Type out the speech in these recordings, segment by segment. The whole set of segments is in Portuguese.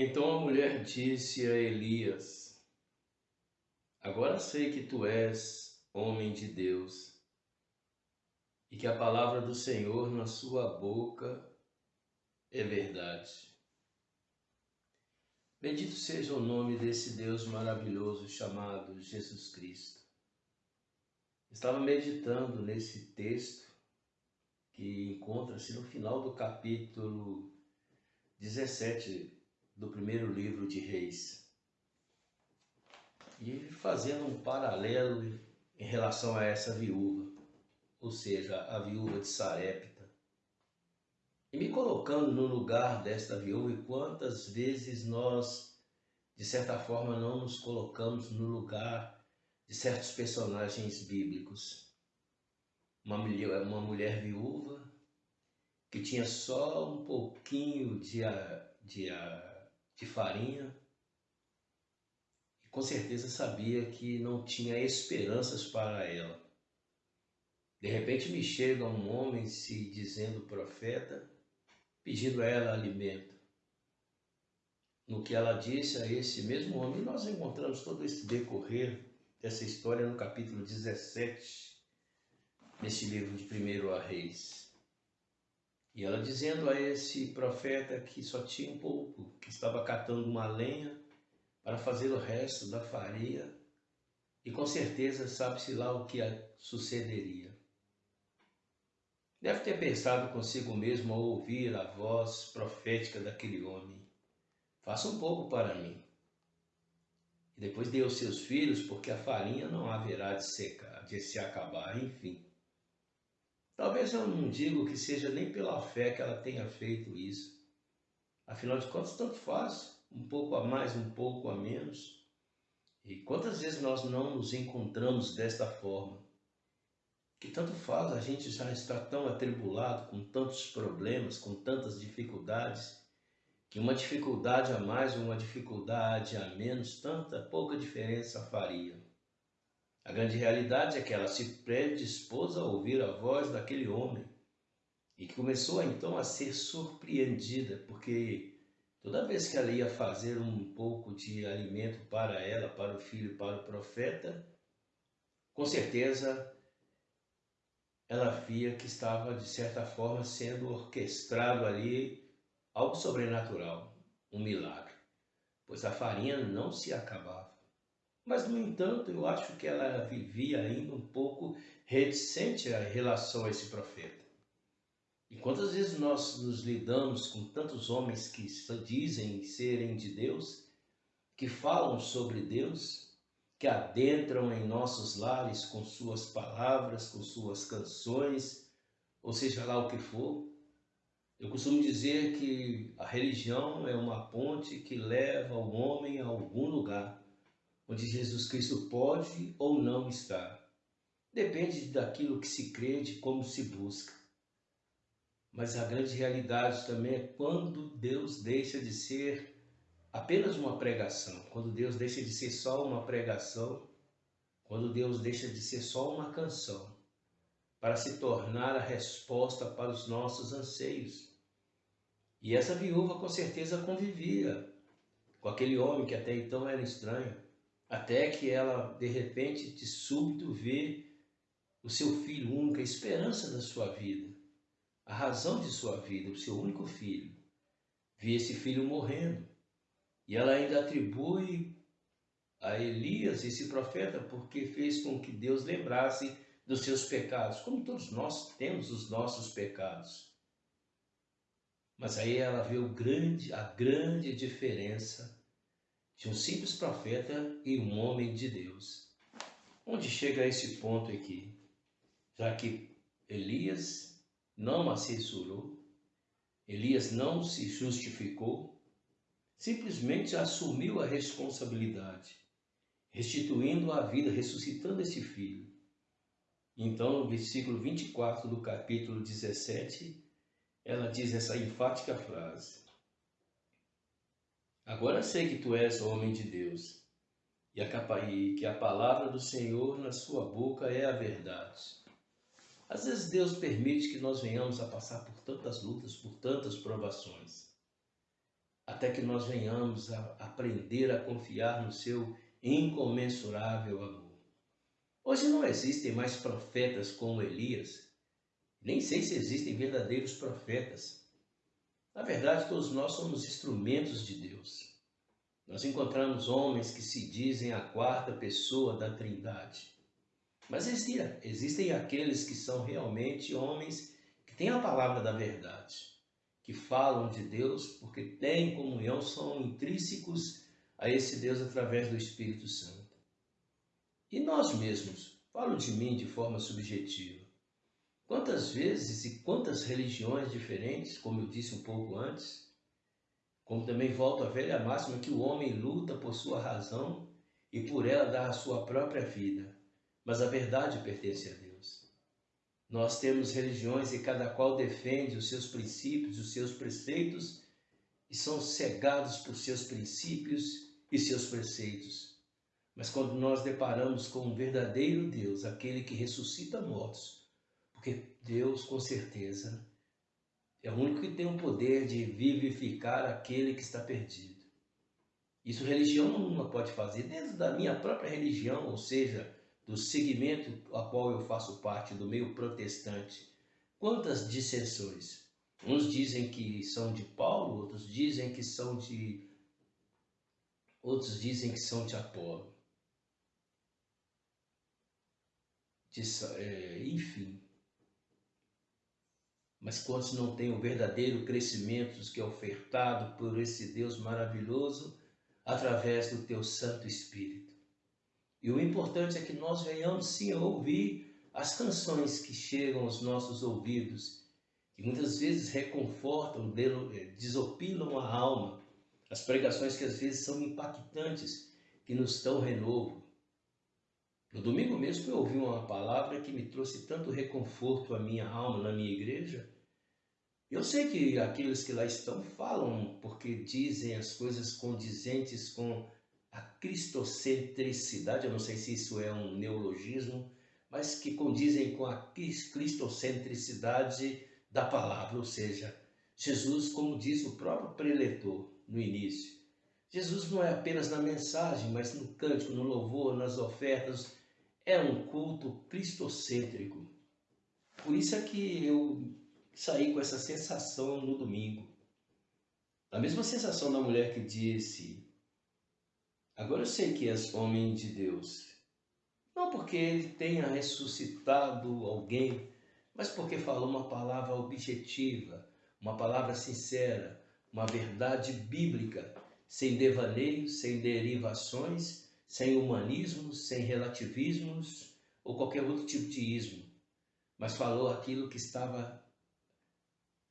Então a mulher disse a Elias: Agora sei que tu és homem de Deus e que a palavra do Senhor na sua boca é verdade. Bendito seja o nome desse Deus maravilhoso chamado Jesus Cristo. Estava meditando nesse texto que encontra-se no final do capítulo 17 do primeiro livro de Reis. E fazendo um paralelo em relação a essa viúva, ou seja, a viúva de Sarepta. E me colocando no lugar desta viúva e quantas vezes nós, de certa forma, não nos colocamos no lugar de certos personagens bíblicos. Uma mulher, uma mulher viúva que tinha só um pouquinho de, de de farinha e com certeza sabia que não tinha esperanças para ela. De repente me chega um homem se dizendo profeta, pedindo a ela alimento. No que ela disse a esse mesmo homem, nós encontramos todo esse decorrer dessa história no capítulo 17, nesse livro de 1 Reis. E ela dizendo a esse profeta que só tinha um pouco, que estava catando uma lenha para fazer o resto da farinha, e com certeza sabe-se lá o que sucederia. Deve ter pensado consigo mesmo ao ouvir a voz profética daquele homem: Faça um pouco para mim. E depois dê aos seus filhos, porque a farinha não haverá de, secar, de se acabar, enfim. Talvez eu não digo que seja nem pela fé que ela tenha feito isso. Afinal de contas, tanto faz, um pouco a mais, um pouco a menos. E quantas vezes nós não nos encontramos desta forma? Que tanto faz, a gente já está tão atribulado, com tantos problemas, com tantas dificuldades, que uma dificuldade a mais uma dificuldade a menos, tanta pouca diferença faria. A grande realidade é que ela se predispôs a ouvir a voz daquele homem e que começou então a ser surpreendida, porque toda vez que ela ia fazer um pouco de alimento para ela, para o filho, para o profeta, com certeza ela via que estava de certa forma sendo orquestrado ali algo sobrenatural, um milagre, pois a farinha não se acabava. Mas, no entanto, eu acho que ela vivia ainda um pouco reticente em relação a esse profeta. E quantas vezes nós nos lidamos com tantos homens que dizem serem de Deus, que falam sobre Deus, que adentram em nossos lares com suas palavras, com suas canções, ou seja lá o que for. Eu costumo dizer que a religião é uma ponte que leva o homem a algum lugar onde Jesus Cristo pode ou não estar. Depende daquilo que se crê, de como se busca. Mas a grande realidade também é quando Deus deixa de ser apenas uma pregação, quando Deus deixa de ser só uma pregação, quando Deus deixa de ser só uma canção, para se tornar a resposta para os nossos anseios. E essa viúva com certeza convivia com aquele homem que até então era estranho, até que ela, de repente, de súbito, vê o seu filho único, a esperança da sua vida, a razão de sua vida, o seu único filho. Vê esse filho morrendo. E ela ainda atribui a Elias, esse profeta, porque fez com que Deus lembrasse dos seus pecados, como todos nós temos os nossos pecados. Mas aí ela vê o grande, a grande diferença de um simples profeta e um homem de Deus. Onde chega esse ponto aqui? Já que Elias não assessorou, Elias não se justificou, simplesmente assumiu a responsabilidade, restituindo a vida, ressuscitando esse filho. Então, no versículo 24 do capítulo 17, ela diz essa enfática frase: Agora sei que tu és homem de Deus e que a palavra do Senhor na sua boca é a verdade. Às vezes Deus permite que nós venhamos a passar por tantas lutas, por tantas provações. até que nós venhamos a aprender a confiar no seu incomensurável amor. Hoje não existem mais profetas como Elias, nem sei se existem verdadeiros profetas. Na verdade, todos nós somos instrumentos de Deus. Nós encontramos homens que se dizem a quarta pessoa da Trindade. Mas existem, existem aqueles que são realmente homens que têm a palavra da verdade, que falam de Deus porque têm comunhão, são intrínsecos a esse Deus através do Espírito Santo. E nós mesmos, falo de mim de forma subjetiva. Quantas vezes e quantas religiões diferentes, como eu disse um pouco antes, como também volto à velha máxima que o homem luta por sua razão e por ela dá a sua própria vida, mas a verdade pertence a Deus. Nós temos religiões e cada qual defende os seus princípios, os seus preceitos e são cegados por seus princípios e seus preceitos. Mas quando nós deparamos com um verdadeiro Deus, aquele que ressuscita mortos, porque Deus com certeza é o único que tem o poder de vivificar aquele que está perdido. Isso religião nenhuma pode fazer, dentro da minha própria religião, ou seja, do segmento a qual eu faço parte, do meio protestante. Quantas dissensões? Uns dizem que são de Paulo, outros dizem que são de outros dizem que são de Apolo. De, é, enfim, mas quantos não têm o verdadeiro crescimento que é ofertado por esse Deus maravilhoso através do teu Santo Espírito? E o importante é que nós venhamos sim a ouvir as canções que chegam aos nossos ouvidos, que muitas vezes reconfortam, eh, desopilam a alma, as pregações que às vezes são impactantes, que nos dão renovo. No domingo mesmo eu ouvi uma palavra que me trouxe tanto reconforto à minha alma na minha igreja. Eu sei que aqueles que lá estão falam porque dizem as coisas condizentes com a cristocentricidade, eu não sei se isso é um neologismo, mas que condizem com a cristocentricidade da palavra, ou seja, Jesus, como diz o próprio preletor no início, Jesus não é apenas na mensagem, mas no cântico, no louvor, nas ofertas, é um culto cristocêntrico. Por isso é que eu saí com essa sensação no domingo. A mesma sensação da mulher que disse: Agora eu sei que és homem de Deus. Não porque ele tenha ressuscitado alguém, mas porque falou uma palavra objetiva, uma palavra sincera, uma verdade bíblica, sem devaneios, sem derivações sem humanismos, sem relativismos ou qualquer outro tipo de ismo, mas falou aquilo que estava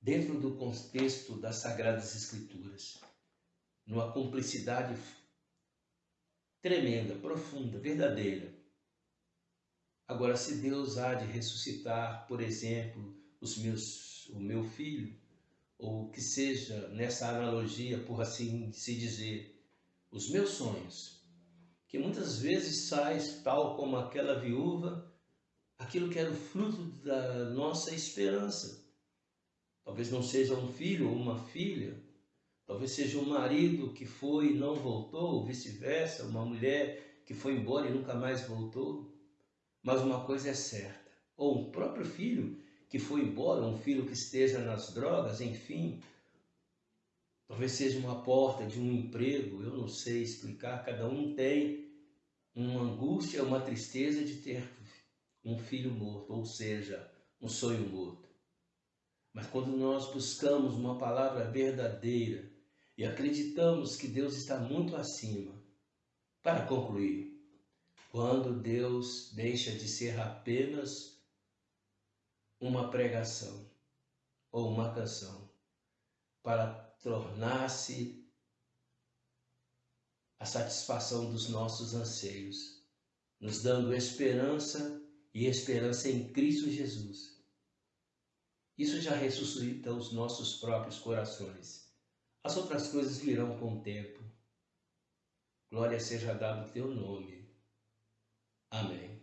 dentro do contexto das Sagradas Escrituras, numa cumplicidade tremenda, profunda, verdadeira. Agora, se Deus há de ressuscitar, por exemplo, os meus, o meu filho, ou que seja nessa analogia, por assim se dizer, os meus sonhos, que muitas vezes sai, tal como aquela viúva, aquilo que era o fruto da nossa esperança. Talvez não seja um filho ou uma filha, talvez seja um marido que foi e não voltou, ou vice-versa, uma mulher que foi embora e nunca mais voltou. Mas uma coisa é certa, ou um próprio filho que foi embora, um filho que esteja nas drogas, enfim, Talvez seja uma porta de um emprego, eu não sei explicar, cada um tem uma angústia, uma tristeza de ter um filho morto, ou seja, um sonho morto. Mas quando nós buscamos uma palavra verdadeira e acreditamos que Deus está muito acima, para concluir, quando Deus deixa de ser apenas uma pregação ou uma canção para tornar-se a satisfação dos nossos anseios, nos dando esperança e esperança em Cristo Jesus. Isso já ressuscita os nossos próprios corações. As outras coisas virão com o tempo. Glória seja dado o teu nome. Amém.